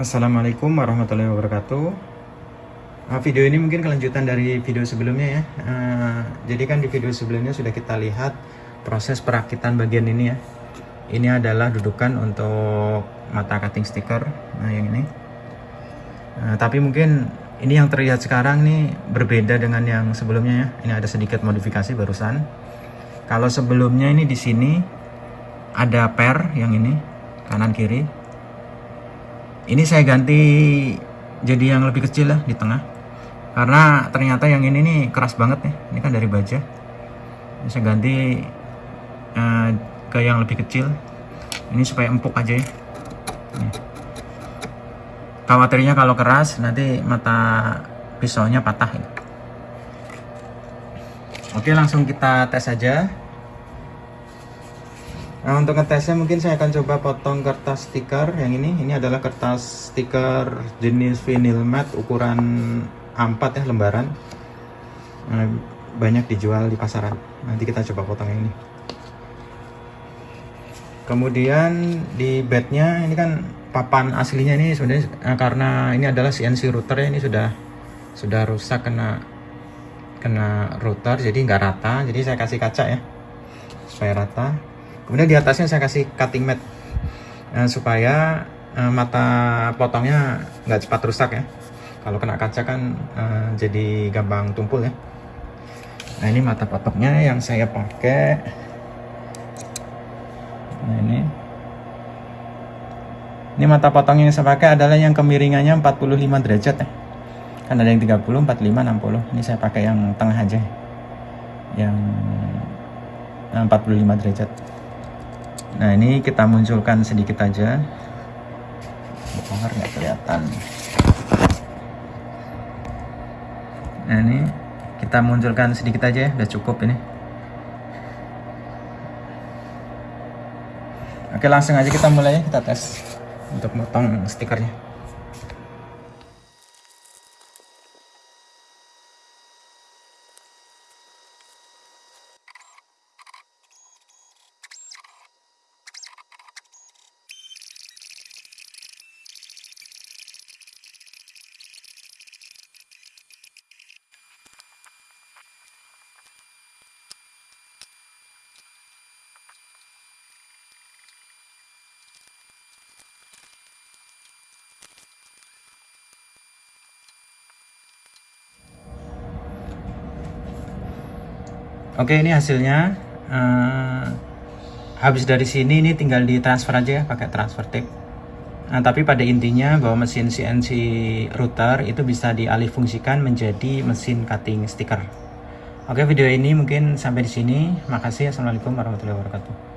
Assalamualaikum warahmatullahi wabarakatuh. Uh, video ini mungkin kelanjutan dari video sebelumnya ya. Uh, jadi kan di video sebelumnya sudah kita lihat proses perakitan bagian ini ya. Ini adalah dudukan untuk mata cutting sticker. Nah yang ini. Uh, tapi mungkin ini yang terlihat sekarang nih berbeda dengan yang sebelumnya ya. Ini ada sedikit modifikasi barusan. Kalau sebelumnya ini di sini ada per yang ini kanan kiri ini saya ganti jadi yang lebih kecil lah di tengah. Karena ternyata yang ini nih keras banget nih. Ini kan dari baja. Ini saya ganti uh, ke yang lebih kecil. Ini supaya empuk aja ya. Nih. khawatirnya kalau keras nanti mata pisaunya patah ya. oke langsung kita tes aja Nah untuk ngetesnya mungkin saya akan coba potong kertas stiker yang ini. Ini adalah kertas stiker jenis vinyl matte ukuran A4 ya lembaran. Nah, Banyak dijual di pasaran. Nanti kita coba potong yang ini. Kemudian di bednya ini kan papan aslinya ini sebenarnya eh, karena ini adalah CNC router ya ini sudah sudah rusak kena kena router jadi nggak rata. Jadi saya kasih kaca ya supaya rata kemudian di atasnya saya kasih cutting mat. Uh, supaya uh, mata potongnya nggak cepat rusak ya. Kalau kena kaca kan uh, jadi gampang tumpul ya. Nah ini mata potongnya yang saya pakai. Nah ini. Ini mata potong yang saya pakai adalah yang kemiringannya 45 derajat ya. Kan ada yang 30, 45, 60 ini saya pakai yang tengah aja. Yang 45 derajat nah ini kita munculkan sedikit aja. Bongkar nggak kelihatan. Nah ini kita munculkan sedikit aja ya udah cukup ini. Oke langsung aja kita mulai kita tes untuk motong stikernya Oke ini hasilnya. Uh, habis dari sini ini tinggal ditransfer aja ya pakai transfer tape. Nah, tapi pada intinya bahwa mesin CNC router itu bisa dialih fungsikan menjadi mesin cutting stiker Oke video ini mungkin sampai di sini. Makasih. Assalamualaikum warahmatullahi wabarakatuh